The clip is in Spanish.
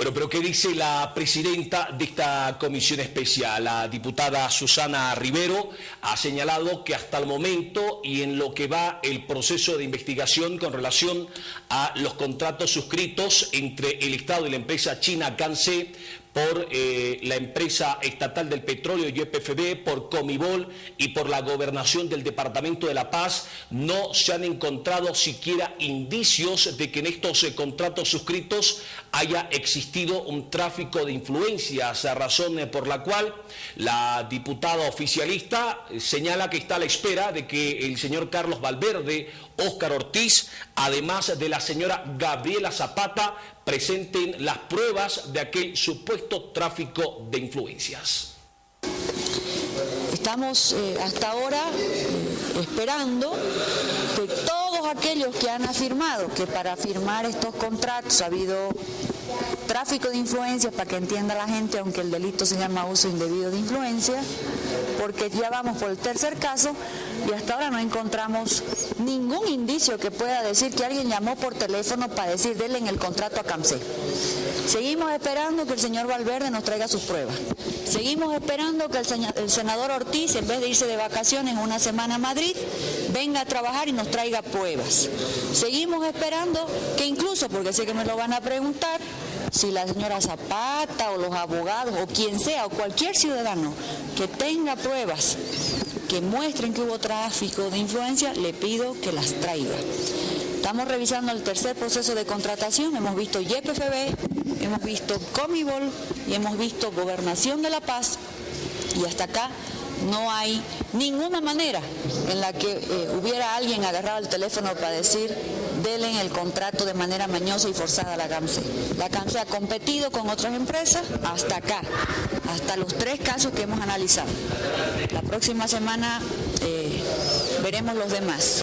Bueno, pero ¿qué dice la presidenta de esta comisión especial? La diputada Susana Rivero ha señalado que hasta el momento y en lo que va el proceso de investigación con relación a los contratos suscritos entre el Estado y la empresa china Canse por eh, la empresa estatal del petróleo YPFB, por Comibol y por la gobernación del Departamento de La Paz, no se han encontrado siquiera indicios de que en estos eh, contratos suscritos haya existido un tráfico de influencias, razón eh, por la cual la diputada oficialista señala que está a la espera de que el señor Carlos Valverde, Óscar Ortiz, además de la señora Gabriela Zapata, presenten las pruebas de aquel supuesto tráfico de influencias. Estamos eh, hasta ahora eh, esperando que todos aquellos que han afirmado que para firmar estos contratos ha habido tráfico de influencias, para que entienda la gente, aunque el delito se llama uso indebido de influencia, porque ya vamos por el tercer caso y hasta ahora no encontramos ningún indicio que pueda decir que alguien llamó por teléfono para decir denle en el contrato a CAMSE. Seguimos esperando que el señor Valverde nos traiga sus pruebas. Seguimos esperando que el senador Ortiz, en vez de irse de vacaciones una semana a Madrid, venga a trabajar y nos traiga pruebas. Seguimos esperando que incluso, porque sé que me lo van a preguntar, si la señora Zapata o los abogados o quien sea o cualquier ciudadano que tenga pruebas que muestren que hubo tráfico de influencia, le pido que las traiga. Estamos revisando el tercer proceso de contratación, hemos visto YPFB, hemos visto Comibol y hemos visto Gobernación de la Paz y hasta acá no hay ninguna manera en la que eh, hubiera alguien agarrado el teléfono para decir en el contrato de manera mañosa y forzada a la CAMSE. La CAMSE ha competido con otras empresas hasta acá, hasta los tres casos que hemos analizado. La próxima semana eh, veremos los demás.